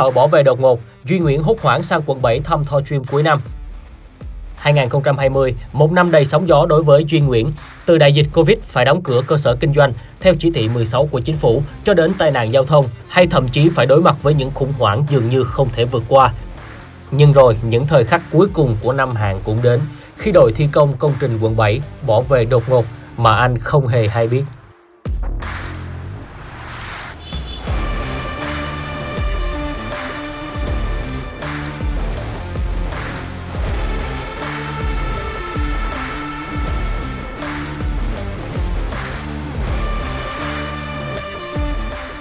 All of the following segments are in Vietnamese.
thợ bỏ về đột ngột, Duy Nguyễn hốt hoảng sang quận 7 thăm Thor Dream cuối năm. 2020, một năm đầy sóng gió đối với Duy Nguyễn. Từ đại dịch Covid phải đóng cửa cơ sở kinh doanh theo chỉ thị 16 của chính phủ cho đến tai nạn giao thông hay thậm chí phải đối mặt với những khủng hoảng dường như không thể vượt qua. Nhưng rồi, những thời khắc cuối cùng của năm hàng cũng đến khi đội thi công công trình quận 7 bỏ về đột ngột mà anh không hề hay biết.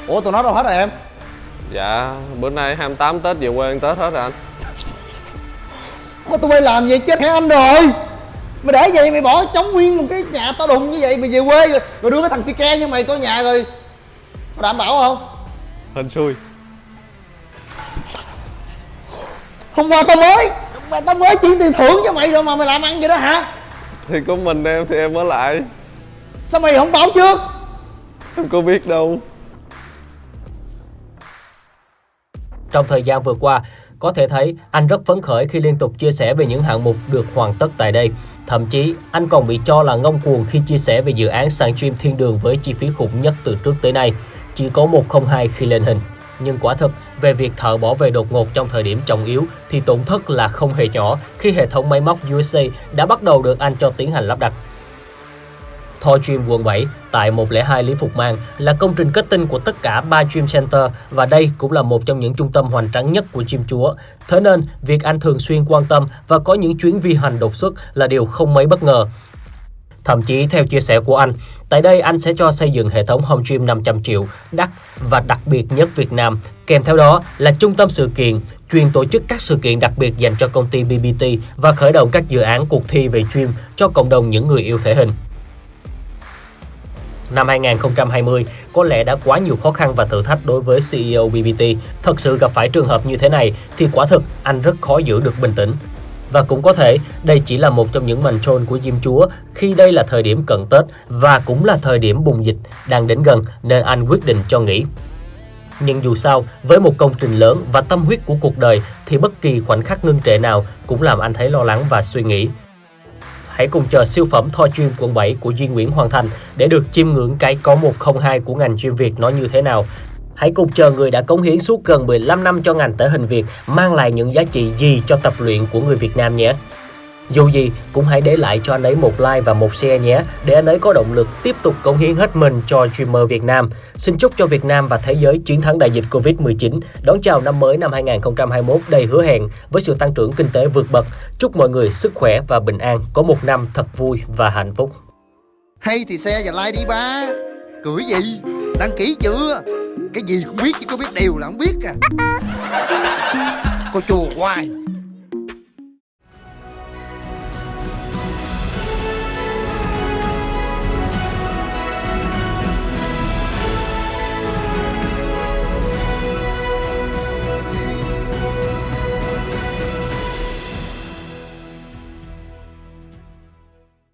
Ủa tụi nó đâu hết rồi em? Dạ, bữa nay 28 Tết về quê ăn Tết hết rồi anh. Mà tụi bay làm vậy chết hả anh rồi. Mày để vậy mày bỏ trống nguyên một cái nhà to đùng như vậy Mày về quê rồi, rồi đưa cái thằng si ke như mày có nhà rồi. Có đảm bảo không? Hên xui. Hôm qua tao mới Mày tao mới chuyển tiền thưởng cho mày rồi mà mày làm ăn vậy đó hả? Thì có mình em thì em ở lại. Sao mày không báo trước? Em có biết đâu Trong thời gian vừa qua, có thể thấy anh rất phấn khởi khi liên tục chia sẻ về những hạng mục được hoàn tất tại đây. Thậm chí, anh còn bị cho là ngông cuồng khi chia sẻ về dự án sàn stream thiên đường với chi phí khủng nhất từ trước tới nay, chỉ có 102 khi lên hình. Nhưng quả thực, về việc thợ bỏ về đột ngột trong thời điểm trọng yếu thì tổn thất là không hề nhỏ khi hệ thống máy móc USA đã bắt đầu được anh cho tiến hành lắp đặt. Thor Dream quận 7 tại 102 Lý Phục Mang là công trình kết tinh của tất cả 3 Dream Center và đây cũng là một trong những trung tâm hoành tráng nhất của gym chúa. Thế nên, việc anh thường xuyên quan tâm và có những chuyến vi hành đột xuất là điều không mấy bất ngờ. Thậm chí theo chia sẻ của anh, tại đây anh sẽ cho xây dựng hệ thống home gym 500 triệu, đắt và đặc biệt nhất Việt Nam. Kèm theo đó là trung tâm sự kiện, chuyên tổ chức các sự kiện đặc biệt dành cho công ty BBT và khởi động các dự án cuộc thi về gym cho cộng đồng những người yêu thể hình. Năm 2020 có lẽ đã quá nhiều khó khăn và thử thách đối với CEO BBT. Thật sự gặp phải trường hợp như thế này thì quả thực anh rất khó giữ được bình tĩnh. Và cũng có thể đây chỉ là một trong những màn trôn của Diêm Chúa khi đây là thời điểm cận Tết và cũng là thời điểm bùng dịch đang đến gần nên anh quyết định cho nghỉ. Nhưng dù sao, với một công trình lớn và tâm huyết của cuộc đời thì bất kỳ khoảnh khắc ngưng trệ nào cũng làm anh thấy lo lắng và suy nghĩ hãy cùng chờ siêu phẩm Thoi Chuyên quận 7 của Duy Nguyễn hoàn thành để được chiêm ngưỡng cái có 102 của ngành chuyên Việt nó như thế nào. Hãy cùng chờ người đã cống hiến suốt gần 15 năm cho ngành thể hình Việt mang lại những giá trị gì cho tập luyện của người Việt Nam nhé. Dù gì, cũng hãy để lại cho anh ấy một like và một share nhé, để anh ấy có động lực tiếp tục cống hiến hết mình cho streamer Việt Nam. Xin chúc cho Việt Nam và thế giới chiến thắng đại dịch Covid-19, đón chào năm mới năm 2021 đầy hứa hẹn với sự tăng trưởng kinh tế vượt bậc. Chúc mọi người sức khỏe và bình an, có một năm thật vui và hạnh phúc. Hay thì xe và like đi ba Cười gì Đăng ký chưa Cái gì cũng biết chứ có biết đều là không biết à Cô chùa hoài